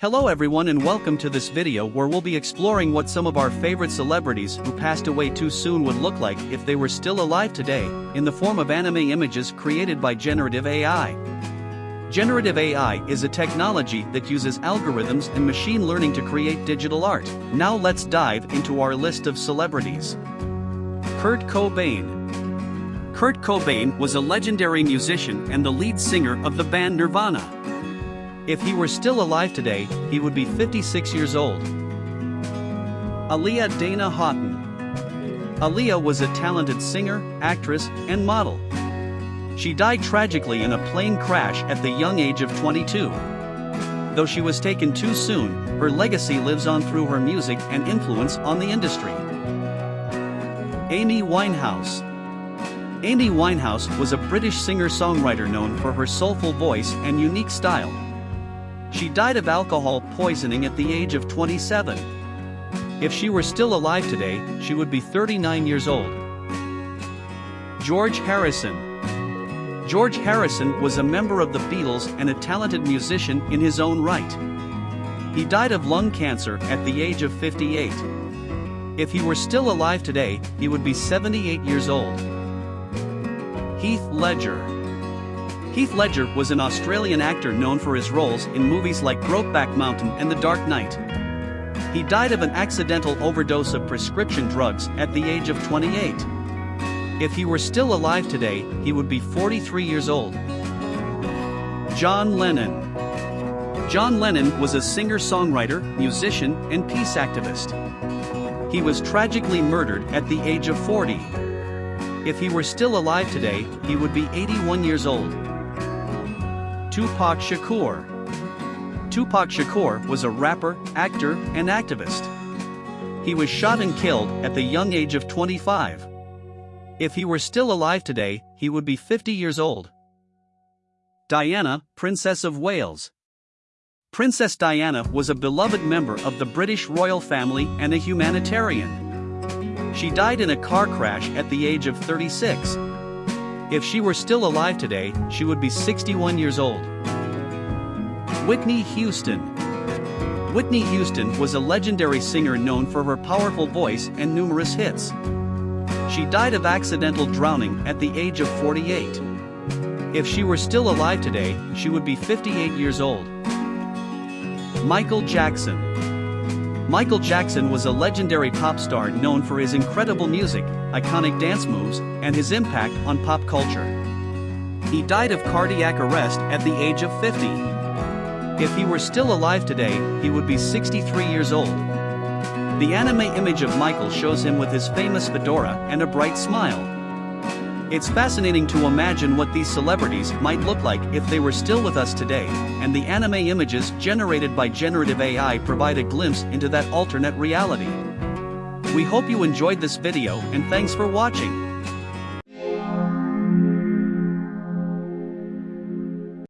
Hello everyone and welcome to this video where we'll be exploring what some of our favorite celebrities who passed away too soon would look like if they were still alive today, in the form of anime images created by generative AI. Generative AI is a technology that uses algorithms and machine learning to create digital art. Now let's dive into our list of celebrities. Kurt Cobain Kurt Cobain was a legendary musician and the lead singer of the band Nirvana. If he were still alive today, he would be 56 years old. Aaliyah Dana Haughton. Aaliyah was a talented singer, actress, and model. She died tragically in a plane crash at the young age of 22. Though she was taken too soon, her legacy lives on through her music and influence on the industry. Amy Winehouse. Amy Winehouse was a British singer-songwriter known for her soulful voice and unique style. She died of alcohol poisoning at the age of 27. If she were still alive today, she would be 39 years old. George Harrison George Harrison was a member of the Beatles and a talented musician in his own right. He died of lung cancer at the age of 58. If he were still alive today, he would be 78 years old. Heath Ledger Heath Ledger was an Australian actor known for his roles in movies like Brokeback Mountain and The Dark Knight. He died of an accidental overdose of prescription drugs at the age of 28. If he were still alive today, he would be 43 years old. John Lennon John Lennon was a singer-songwriter, musician, and peace activist. He was tragically murdered at the age of 40. If he were still alive today, he would be 81 years old. Tupac Shakur. Tupac Shakur was a rapper, actor, and activist. He was shot and killed at the young age of 25. If he were still alive today, he would be 50 years old. Diana, Princess of Wales. Princess Diana was a beloved member of the British royal family and a humanitarian. She died in a car crash at the age of 36. If she were still alive today, she would be 61 years old. Whitney Houston Whitney Houston was a legendary singer known for her powerful voice and numerous hits. She died of accidental drowning at the age of 48. If she were still alive today, she would be 58 years old. Michael Jackson Michael Jackson was a legendary pop star known for his incredible music, iconic dance moves, and his impact on pop culture. He died of cardiac arrest at the age of 50. If he were still alive today, he would be 63 years old. The anime image of Michael shows him with his famous fedora and a bright smile. It's fascinating to imagine what these celebrities might look like if they were still with us today, and the anime images generated by generative AI provide a glimpse into that alternate reality. We hope you enjoyed this video and thanks for watching.